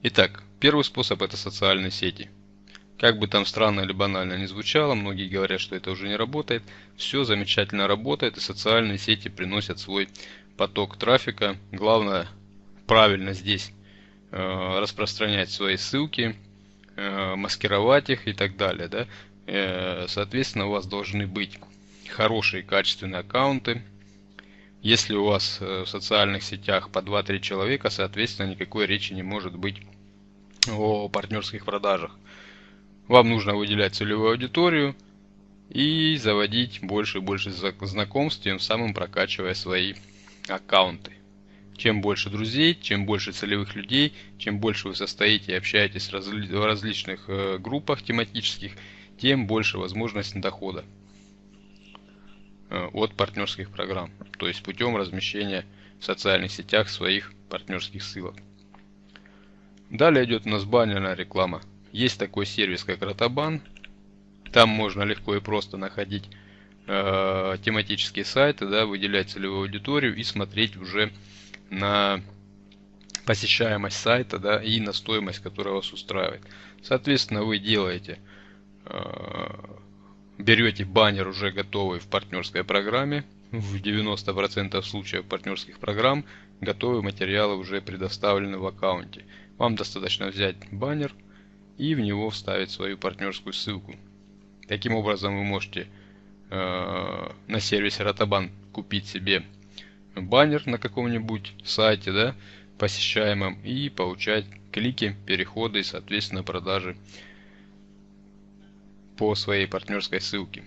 Итак, первый способ это социальные сети. Как бы там странно или банально не звучало, многие говорят, что это уже не работает. Все замечательно работает и социальные сети приносят свой поток трафика. Главное правильно здесь э, распространять свои ссылки, э, маскировать их и так далее. Да? Э, соответственно, у вас должны быть хорошие качественные аккаунты, если у вас э, в социальных сетях по 2-3 человека, соответственно, никакой речи не может быть о партнерских продажах. Вам нужно выделять целевую аудиторию и заводить больше и больше знакомств, тем самым прокачивая свои аккаунты. Чем больше друзей, чем больше целевых людей, чем больше вы состоите и общаетесь в различных э, группах тематических, тем больше возможностей дохода. Э, от партнерских программ, то есть путем размещения в социальных сетях своих партнерских ссылок. Далее идет у нас баннерная реклама. Есть такой сервис, как Rotoban. Там можно легко и просто находить э, тематические сайты, да, выделять целевую аудиторию и смотреть уже на посещаемость сайта да, и на стоимость, которая вас устраивает. Соответственно, вы делаете э, берете баннер уже готовый в партнерской программе. В 90% случаев партнерских программ готовые материалы уже предоставлены в аккаунте. Вам достаточно взять баннер и в него вставить свою партнерскую ссылку. Таким образом вы можете э, на сервисе Rotoban купить себе баннер на каком-нибудь сайте, да, посещаемом и получать клики, переходы и соответственно продажи по своей партнерской ссылке